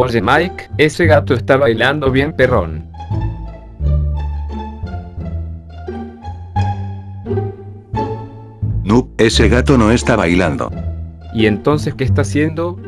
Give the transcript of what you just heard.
Oye Mike, ese gato está bailando bien perrón. No, ese gato no está bailando. ¿Y entonces qué está haciendo?